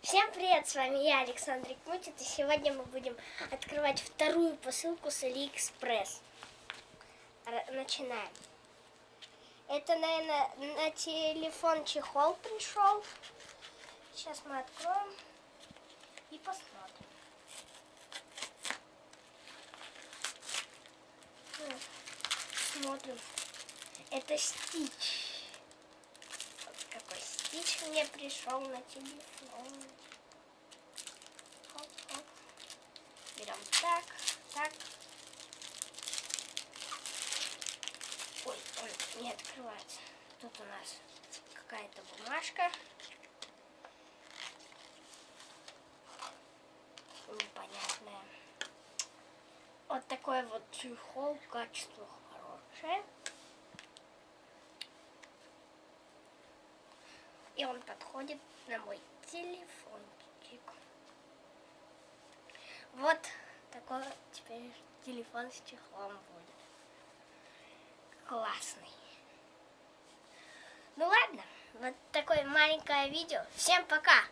Всем привет, с вами я, Александр Мутит, и сегодня мы будем открывать вторую посылку с Алиэкспресс. Начинаем. Это, наверное, на телефон чехол пришел. Сейчас мы откроем и посмотрим. Вот. Смотрим. Это стич. Стич мне пришел на телефон. Хоп. Берем так, так. Ой, он не открывается. Тут у нас какая-то бумажка. Непонятная. Вот такой вот чехол, качество И он подходит на мой телефончик. Вот такой теперь телефон с чехлом будет. Классный. Ну ладно, вот такое маленькое видео. Всем пока!